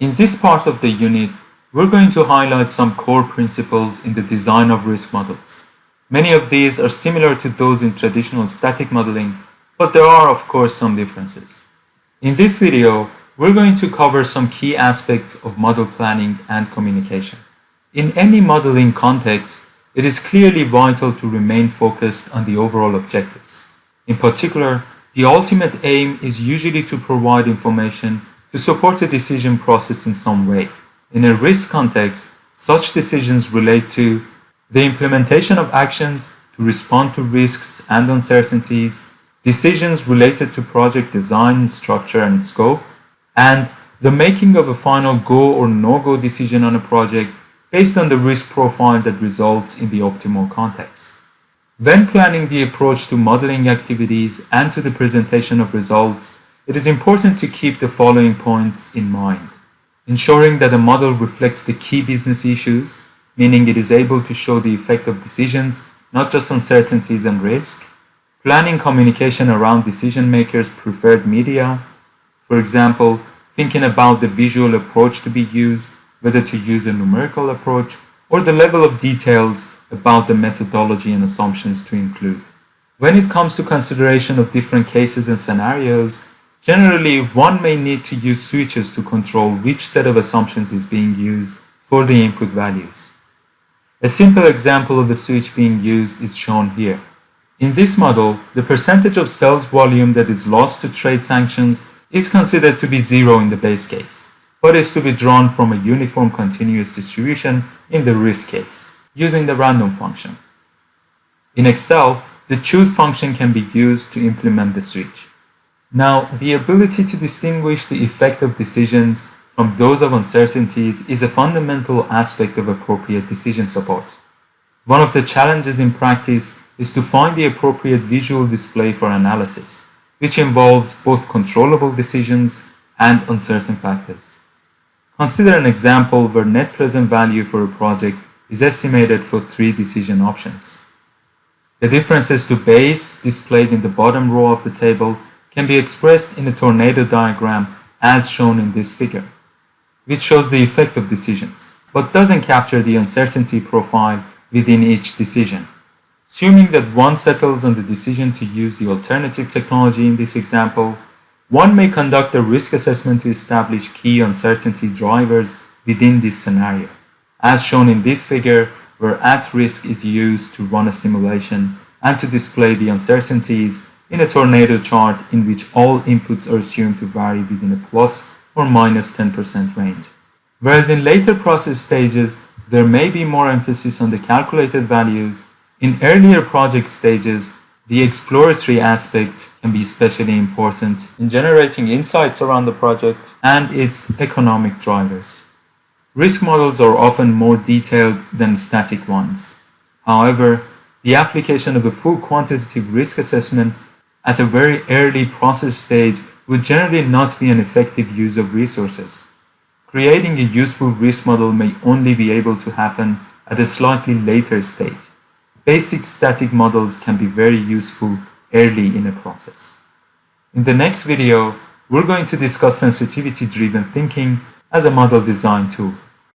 In this part of the unit, we're going to highlight some core principles in the design of risk models. Many of these are similar to those in traditional static modeling, but there are of course some differences. In this video, we're going to cover some key aspects of model planning and communication. In any modeling context, it is clearly vital to remain focused on the overall objectives. In particular, the ultimate aim is usually to provide information to support a decision process in some way. In a risk context, such decisions relate to the implementation of actions to respond to risks and uncertainties, decisions related to project design, structure, and scope, and the making of a final go or no-go decision on a project based on the risk profile that results in the optimal context. When planning the approach to modeling activities and to the presentation of results, it is important to keep the following points in mind. Ensuring that a model reflects the key business issues, meaning it is able to show the effect of decisions, not just uncertainties and risk. Planning communication around decision makers' preferred media. For example, thinking about the visual approach to be used, whether to use a numerical approach, or the level of details about the methodology and assumptions to include. When it comes to consideration of different cases and scenarios, generally one may need to use switches to control which set of assumptions is being used for the input values. A simple example of a switch being used is shown here. In this model, the percentage of sales volume that is lost to trade sanctions is considered to be zero in the base case, but is to be drawn from a uniform continuous distribution in the risk case, using the random function. In Excel, the choose function can be used to implement the switch. Now, the ability to distinguish the effect of decisions from those of uncertainties is a fundamental aspect of appropriate decision support. One of the challenges in practice is to find the appropriate visual display for analysis, which involves both controllable decisions and uncertain factors. Consider an example where net present value for a project is estimated for three decision options. The differences to base displayed in the bottom row of the table can be expressed in a tornado diagram as shown in this figure which shows the effect of decisions, but doesn't capture the uncertainty profile within each decision. Assuming that one settles on the decision to use the alternative technology in this example, one may conduct a risk assessment to establish key uncertainty drivers within this scenario, as shown in this figure where @RISK is used to run a simulation and to display the uncertainties in a tornado chart in which all inputs are assumed to vary within a plus or minus 10% range. Whereas in later process stages, there may be more emphasis on the calculated values. In earlier project stages, the exploratory aspect can be especially important in generating insights around the project and its economic drivers. Risk models are often more detailed than static ones. However, the application of a full quantitative risk assessment at a very early process stage would generally not be an effective use of resources. Creating a useful risk model may only be able to happen at a slightly later stage. Basic static models can be very useful early in a process. In the next video, we're going to discuss sensitivity-driven thinking as a model design tool.